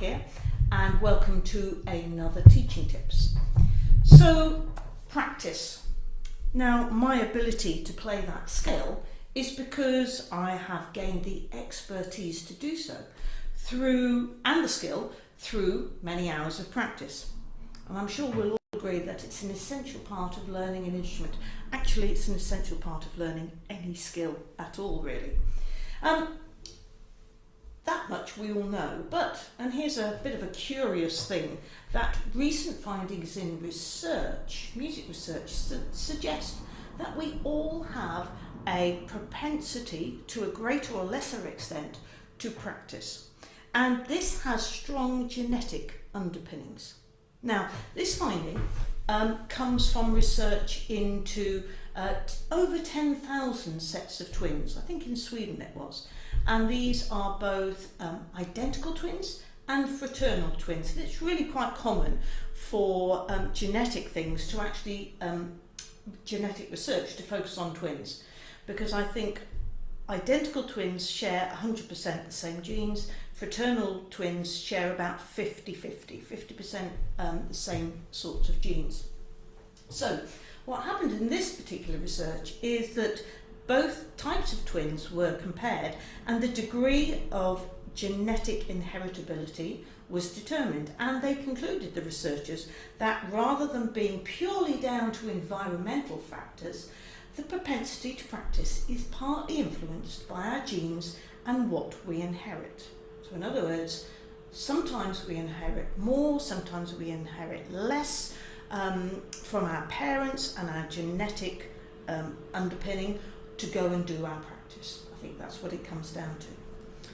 here and welcome to another Teaching Tips. So practice. Now my ability to play that scale is because I have gained the expertise to do so through and the skill through many hours of practice. And I'm sure we'll all agree that it's an essential part of learning an instrument. Actually, it's an essential part of learning any skill at all, really. Um, that much we all know, but, and here's a bit of a curious thing, that recent findings in research, music research, su suggest that we all have a propensity to a greater or lesser extent to practice. And this has strong genetic underpinnings. Now, this finding um, comes from research into uh, over 10,000 sets of twins, I think in Sweden it was. And these are both um, identical twins and fraternal twins. And it's really quite common for um, genetic things to actually, um, genetic research to focus on twins. Because I think identical twins share 100% the same genes, fraternal twins share about 50-50, 50% um, the same sorts of genes. So what happened in this particular research is that both types of twins were compared and the degree of genetic inheritability was determined and they concluded, the researchers, that rather than being purely down to environmental factors, the propensity to practice is partly influenced by our genes and what we inherit. So in other words, sometimes we inherit more, sometimes we inherit less um, from our parents and our genetic um, underpinning to go and do our practice. I think that's what it comes down to,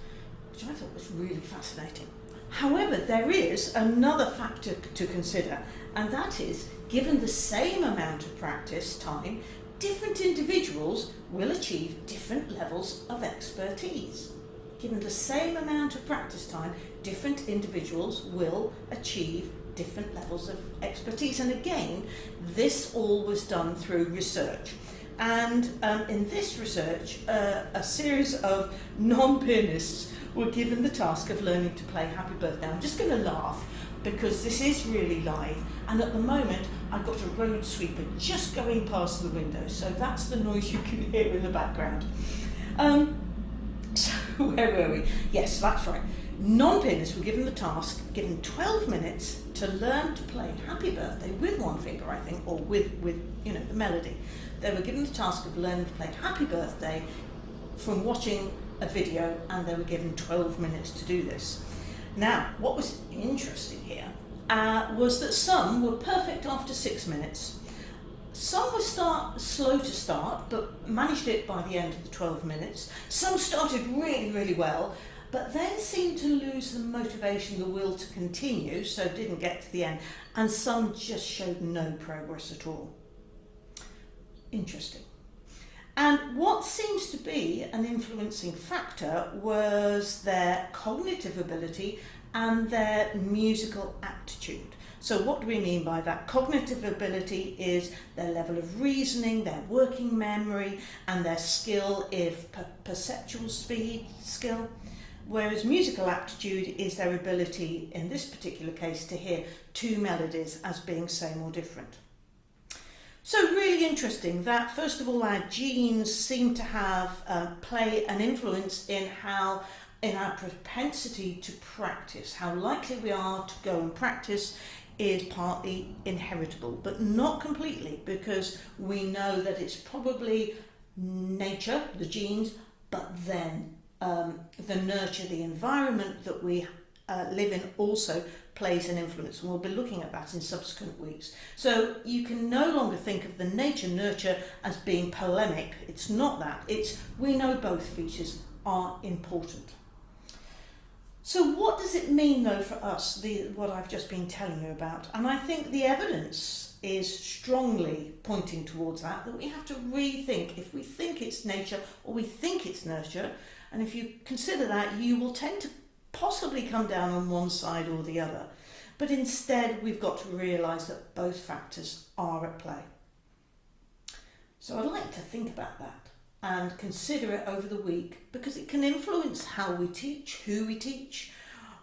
which I thought was really fascinating. However, there is another factor to consider, and that is, given the same amount of practice time, different individuals will achieve different levels of expertise. Given the same amount of practice time, different individuals will achieve different levels of expertise. And again, this all was done through research. And um, in this research, uh, a series of non-pianists were given the task of learning to play Happy Birthday. I'm just going to laugh because this is really live and at the moment I've got a road sweeper just going past the window so that's the noise you can hear in the background. Um, so where were we? Yes, that's right. Non-pianists were given the task, given 12 minutes to learn to play Happy Birthday with one finger, I think, or with, with you know, the melody. They were given the task of learning to play Happy Birthday from watching a video and they were given 12 minutes to do this. Now, what was interesting here uh, was that some were perfect after six minutes. Some were start, slow to start, but managed it by the end of the 12 minutes. Some started really, really well, but then seemed to lose the motivation, the will to continue, so didn't get to the end. And some just showed no progress at all. Interesting. And what seems to be an influencing factor was their cognitive ability and their musical aptitude. So what do we mean by that? Cognitive ability is their level of reasoning, their working memory, and their skill if per perceptual speed skill. Whereas musical aptitude is their ability, in this particular case, to hear two melodies as being same or different. So really interesting that first of all our genes seem to have uh, play an influence in how in our propensity to practice, how likely we are to go and practice is partly inheritable, but not completely because we know that it's probably nature, the genes, but then um, the nurture, the environment that we uh, live in also plays an influence and we'll be looking at that in subsequent weeks. So you can no longer think of the nature nurture as being polemic. It's not that. It's we know both features are important. So what does it mean though for us, the, what I've just been telling you about? And I think the evidence is strongly pointing towards that, that we have to rethink if we think it's nature or we think it's nurture. And if you consider that, you will tend to possibly come down on one side or the other. But instead, we've got to realise that both factors are at play. So I'd like to think about that and consider it over the week because it can influence how we teach, who we teach,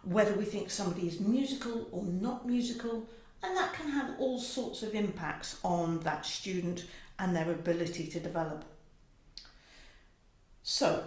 whether we think somebody is musical or not musical, and that can have all sorts of impacts on that student and their ability to develop. So,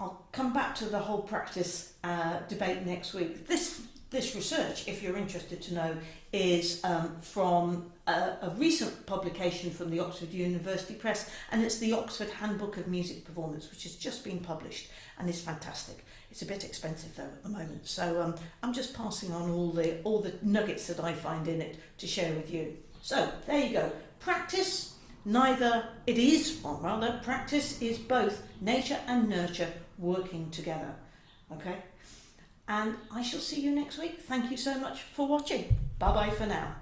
I'll come back to the whole practice uh, debate next week. This this research, if you're interested to know, is um, from a, a recent publication from the Oxford University Press, and it's the Oxford Handbook of Music Performance, which has just been published and is fantastic. It's a bit expensive though at the moment, so um, I'm just passing on all the all the nuggets that I find in it to share with you. So there you go. Practice. Neither it is, or rather, practice is both nature and nurture working together. Okay and I shall see you next week. Thank you so much for watching. Bye bye for now.